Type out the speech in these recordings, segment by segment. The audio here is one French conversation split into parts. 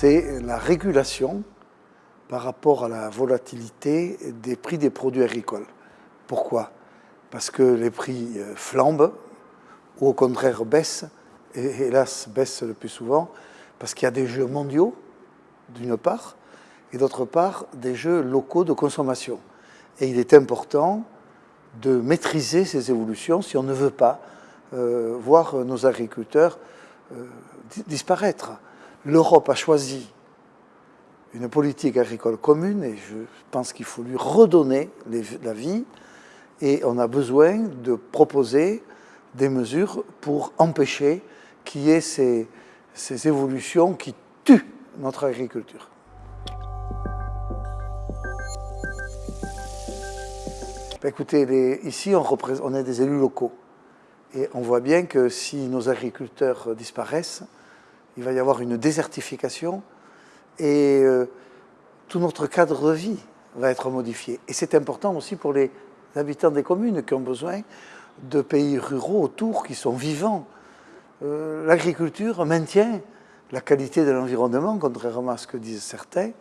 c'est la régulation par rapport à la volatilité des prix des produits agricoles. Pourquoi? Parce que les prix euh, flambent, ou au contraire baissent, et hélas baissent le plus souvent, parce qu'il y a des jeux mondiaux, d'une part, et d'autre part, des jeux locaux de consommation. Et il est important de maîtriser ces évolutions si on ne veut pas euh, voir nos agriculteurs euh, disparaître. L'Europe a choisi une politique agricole commune et je pense qu'il faut lui redonner la vie et on a besoin de proposer des mesures pour empêcher qu'il y ait ces, évolutions qui tuent notre agriculture. Ben, écoutez, ici on est des élus locaux et on voit bien que si nos agriculteurs disparaissent, il va y avoir une désertification et euh, tout notre cadre de vie va être modifié. Et c'est important aussi pour les habitants des communes qui ont besoin de pays ruraux autour qui sont vivants. Euh, l'agriculture maintient la qualité de l'environnement, contrairement à ce que disent certains.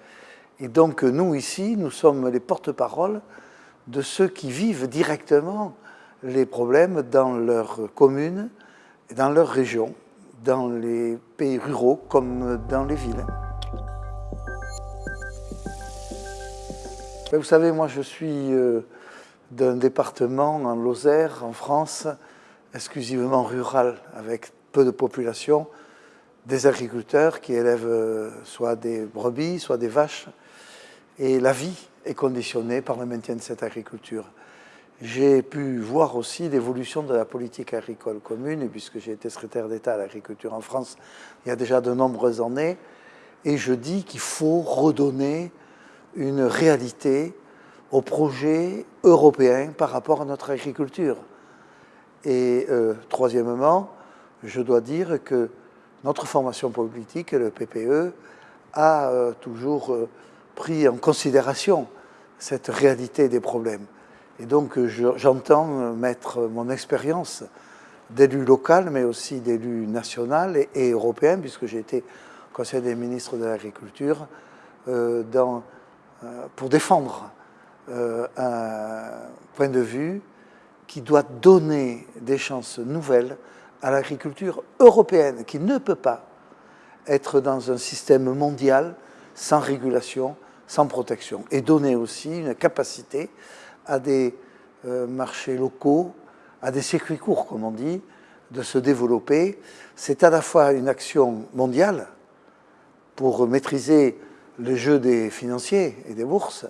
Et donc nous, ici, nous sommes les porte-parole de ceux qui vivent directement les problèmes dans leur commune et dans leur région, dans les pays ruraux comme dans les villes. Vous savez, moi je suis euh, d'un département en Lozère, en France, exclusivement rural, avec peu de population, des agriculteurs qui élèvent euh, soit des brebis, soit des vaches. Et la vie est conditionnée par le maintien de cette agriculture. J'ai pu voir aussi l'évolution de la politique agricole commune, puisque j'ai été secrétaire d'État à l'agriculture en France il y a déjà de nombreuses années, et je dis qu'il faut redonner une réalité au projet européen par rapport à notre agriculture. Et euh, troisièmement, je dois dire que notre formation politique, le PPE, a euh, toujours euh, pris en considération cette réalité des problèmes. Et donc j'entends mettre mon expérience d'élu local, mais aussi d'élu national et, européen, puisque j'ai été conseiller des ministres de l'Agriculture, euh, pour défendre euh, un point de vue qui doit donner des chances nouvelles à l'agriculture européenne, qui ne peut pas être dans un système mondial sans régulation, sans protection, et donner aussi une capacité à des euh, marchés locaux, à des circuits courts, comme on dit, de se développer. C'est à la fois une action mondiale pour maîtriser le jeu des financiers et des bourses,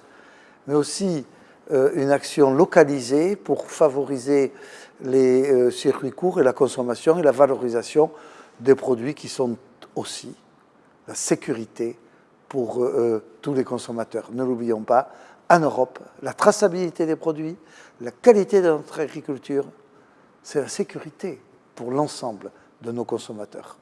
mais aussi euh, une action localisée pour favoriser les euh, circuits courts et la consommation et la valorisation des produits qui sont aussi la sécurité pour euh, tous les consommateurs. Ne l'oublions pas, en Europe, la traçabilité des produits, la qualité de notre agriculture, c'est la sécurité pour l'ensemble de nos consommateurs.